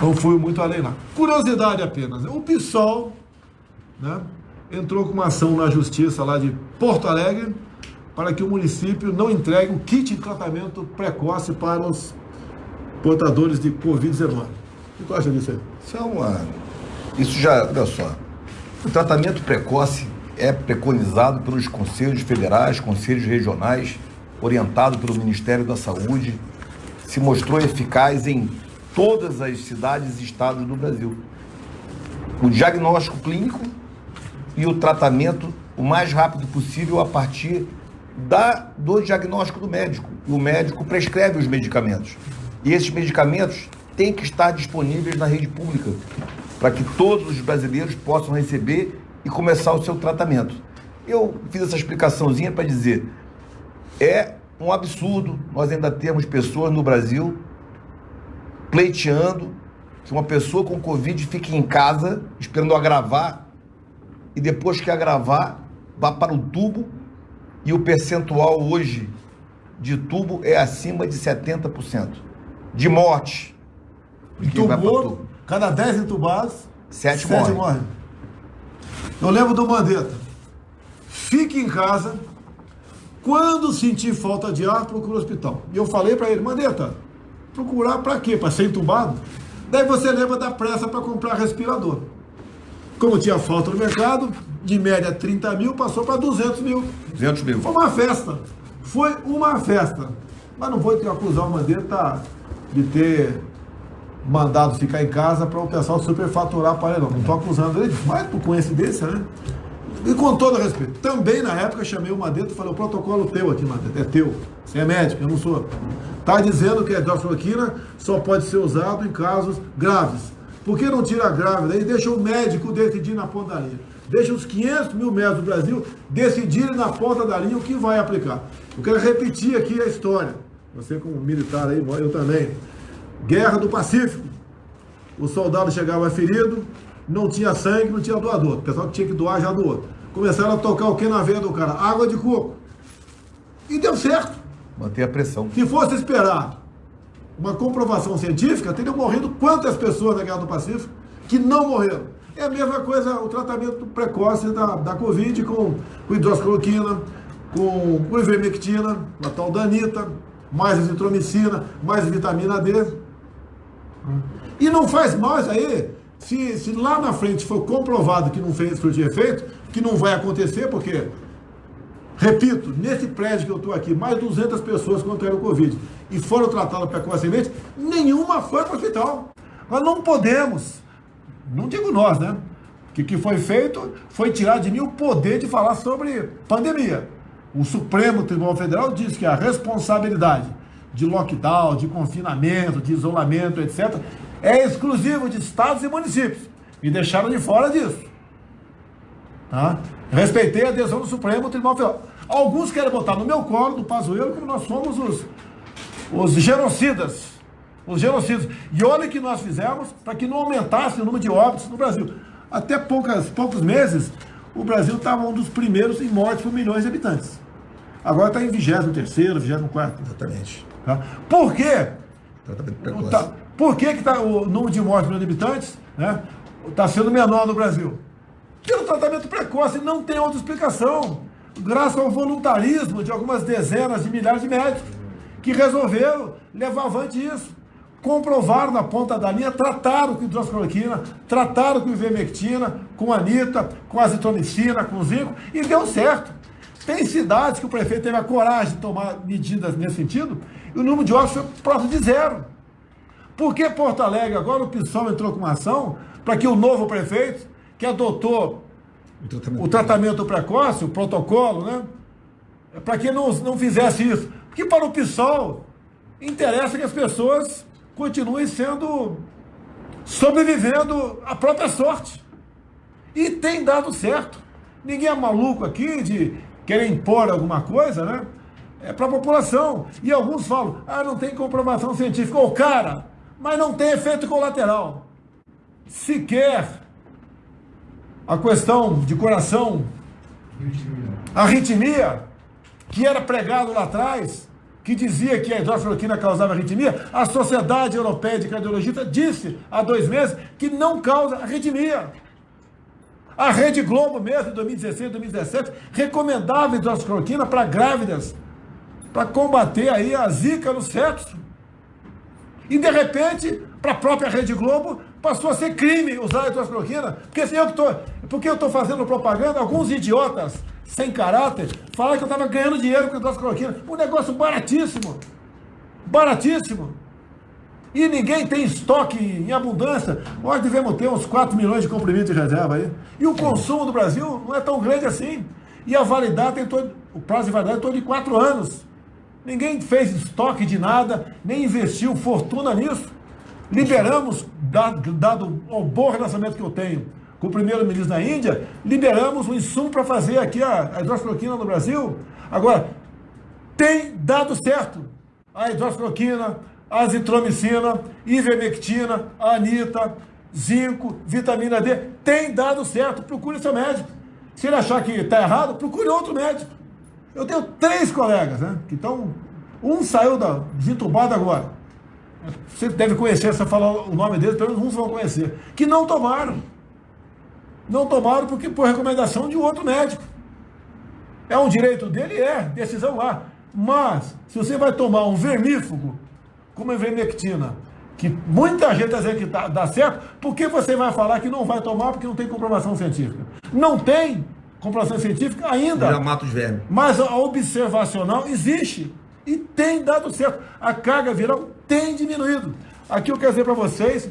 Não fui muito além lá. Curiosidade apenas. O PSOL né, entrou com uma ação na justiça lá de Porto Alegre para que o município não entregue o kit de tratamento precoce para os portadores de Covid-19. O que acha disso aí? Isso é uma... Isso já, olha só, o tratamento precoce é preconizado pelos conselhos federais, conselhos regionais, orientado pelo Ministério da Saúde, se mostrou eficaz em todas as cidades e estados do Brasil. O diagnóstico clínico e o tratamento o mais rápido possível a partir da, do diagnóstico do médico. O médico prescreve os medicamentos. E esses medicamentos têm que estar disponíveis na rede pública para que todos os brasileiros possam receber e começar o seu tratamento. Eu fiz essa explicaçãozinha para dizer, é um absurdo nós ainda temos pessoas no Brasil pleiteando que uma pessoa com Covid fique em casa esperando agravar e depois que agravar vá para o tubo e o percentual hoje de tubo é acima de 70%. De morte. Entubou, cada 10 entubados, 7 morrem. morrem. Eu lembro do Mandetta. Fique em casa. Quando sentir falta de ar, procura o hospital. E eu falei para ele, Mandetta, procurar para quê? Para ser entubado? Daí você lembra da pressa para comprar respirador. Como tinha falta no mercado, de média 30 mil, passou para 200 mil. 200 mil. Foi uma festa. Foi uma festa. Mas não vou acusar o Mandetta de ter mandado ficar em casa para o pessoal superfaturar para ele, não. Não estou acusando ele mas por coincidência, né? E com todo respeito, também na época chamei o Mandetta e falei, o protocolo teu aqui, Mandetta, é teu. Você é médico, eu não sou. Está dizendo que a hidroxicloroquina só pode ser usado em casos graves. Por que não tira a grávida e deixa o médico decidir na ponta da linha? Deixa os 500 mil médicos do Brasil decidirem na ponta da linha o que vai aplicar. Eu quero repetir aqui a história. Você como militar aí, eu também. Guerra do Pacífico. O soldado chegava ferido, não tinha sangue, não tinha doador. O pessoal que tinha que doar já doou. Começaram a tocar o que na veia do cara? Água de coco. E deu certo. Manter a pressão. Se fosse esperar uma comprovação científica, teriam morrido quantas pessoas na Guerra do Pacífico que não morreram. É a mesma coisa o tratamento precoce da, da Covid com, com hidroxicloroquina, com, com ivermectina, a tal da Anitta, mais azitromicina, mais vitamina D. E não faz mais aí, se, se lá na frente for comprovado que não fez de efeito, que não vai acontecer, porque, repito, nesse prédio que eu estou aqui, mais de 200 pessoas contraíram o Covid e foram tratadas precocemente, nenhuma foi para o hospital. Nós não podemos, não digo nós, né? O que foi feito foi tirar de mim o poder de falar sobre pandemia. O Supremo Tribunal Federal diz que a responsabilidade de lockdown, de confinamento, de isolamento, etc., é exclusivo de estados e municípios. Me deixaram de fora disso. Tá? Respeitei a decisão do Supremo Tribunal Federal. Alguns querem botar no meu colo, do Pazuello, que nós somos os, os genocidas. Os genocidas. E olha o que nós fizemos para que não aumentasse o número de óbitos no Brasil. Até poucas, poucos meses, o Brasil estava um dos primeiros em mortes por milhões de habitantes. Agora está em 23 24 Exatamente. Tá? Por quê? Tá, por que, que tá, o número de mortes por habitantes está né, tá sendo menor no Brasil? Pelo tratamento precoce não tem outra explicação. Graças ao voluntarismo de algumas dezenas de milhares de médicos que resolveram levar avante isso. Comprovaram na ponta da linha, trataram com hidroxicloroquina, trataram com ivermectina, com anita, com azitromicina, com zinco, e deu certo. Tem cidades que o prefeito teve a coragem de tomar medidas nesse sentido, e o número de óbitos foi próximo de zero. Por que Porto Alegre agora o PSOL entrou com uma ação para que o novo prefeito, que adotou o tratamento, o tratamento precoce, o protocolo, né? Para que não, não fizesse isso. Porque para o PSOL interessa que as pessoas continuem sendo sobrevivendo à própria sorte. E tem dado certo. Ninguém é maluco aqui de querer impor alguma coisa, né? É para a população. E alguns falam, ah, não tem comprovação científica. Ô, cara, mas não tem efeito colateral. Sequer a questão de coração, arritmia, que era pregado lá atrás, que dizia que a hidroxicloroquina causava arritmia, a Sociedade Europeia de Cardiologia disse há dois meses que não causa arritmia. A Rede Globo mesmo, em 2016, 2017, recomendava hidroxicloroquina para grávidas, para combater aí a zika no sexo. E de repente, para a própria Rede Globo, passou a ser crime usar a hidroxicloroquina. Porque, assim, eu tô, porque eu estou fazendo propaganda, alguns idiotas sem caráter falaram que eu estava ganhando dinheiro com a hidroxicloroquina. Um negócio baratíssimo. Baratíssimo. E ninguém tem estoque em abundância. Nós devemos ter uns 4 milhões de comprimidos de reserva aí. E o consumo do Brasil não é tão grande assim. E a validade todo, o prazo de validade é todo de 4 anos. Ninguém fez estoque de nada, nem investiu fortuna nisso. Liberamos, dado, dado o bom relacionamento que eu tenho com o primeiro-ministro da Índia, liberamos o insumo para fazer aqui a, a no Brasil. Agora, tem dado certo. A hidroxicloroquina, azitromicina, ivermectina, anita, zinco, vitamina D, tem dado certo. Procure seu médico. Se ele achar que está errado, procure outro médico. Eu tenho três colegas, né? Que estão. Um saiu da desentubado agora. Você deve conhecer, se eu falar o nome dele, pelo menos uns vão conhecer. Que não tomaram. Não tomaram porque por recomendação de outro médico. É um direito dele? É, decisão lá. Mas, se você vai tomar um vermífugo, como a ivermectina, que muita gente está dizendo que tá, dá certo, por que você vai falar que não vai tomar porque não tem comprovação científica? Não tem comprovação científica ainda. Já mata os vermes. Mas a observacional existe e tem dado certo. A carga viral tem diminuído. Aqui eu quero dizer para vocês,